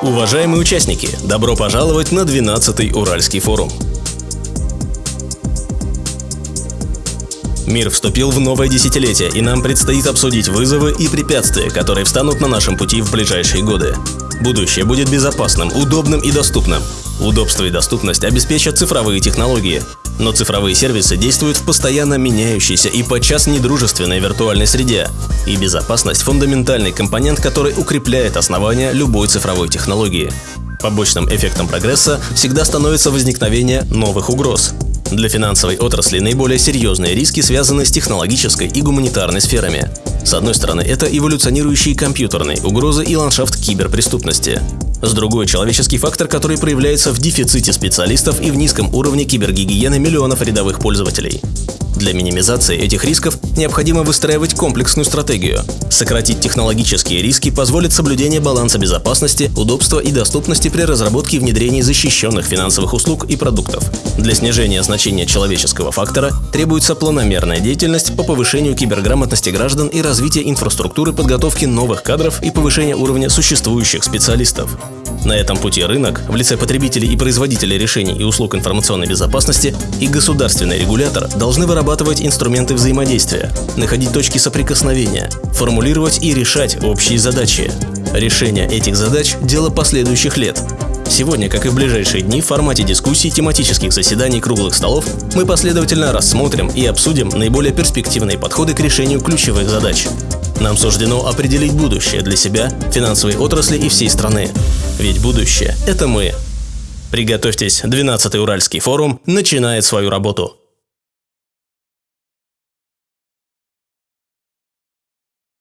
Уважаемые участники, добро пожаловать на 12-й Уральский форум. Мир вступил в новое десятилетие, и нам предстоит обсудить вызовы и препятствия, которые встанут на нашем пути в ближайшие годы. Будущее будет безопасным, удобным и доступным. Удобство и доступность обеспечат цифровые технологии. Но цифровые сервисы действуют в постоянно меняющейся и подчас недружественной виртуальной среде. И безопасность – фундаментальный компонент, который укрепляет основания любой цифровой технологии. Побочным эффектом прогресса всегда становится возникновение новых угроз. Для финансовой отрасли наиболее серьезные риски связаны с технологической и гуманитарной сферами. С одной стороны, это эволюционирующие компьютерные угрозы и ландшафт киберпреступности. С другой – человеческий фактор, который проявляется в дефиците специалистов и в низком уровне кибергигиены миллионов рядовых пользователей. Для минимизации этих рисков необходимо выстраивать комплексную стратегию. Сократить технологические риски позволит соблюдение баланса безопасности, удобства и доступности при разработке и внедрении защищенных финансовых услуг и продуктов. Для снижения значения человеческого фактора требуется планомерная деятельность по повышению киберграмотности граждан и развития инфраструктуры подготовки новых кадров и повышения уровня существующих специалистов. На этом пути рынок, в лице потребителей и производителей решений и услуг информационной безопасности и государственный регулятор должны вырабатывать инструменты взаимодействия, находить точки соприкосновения, формулировать и решать общие задачи. Решение этих задач – дело последующих лет. Сегодня, как и в ближайшие дни, в формате дискуссий, тематических заседаний, круглых столов мы последовательно рассмотрим и обсудим наиболее перспективные подходы к решению ключевых задач. Нам суждено определить будущее для себя, финансовой отрасли и всей страны. Ведь будущее – это мы. Приготовьтесь, 12-й Уральский форум начинает свою работу.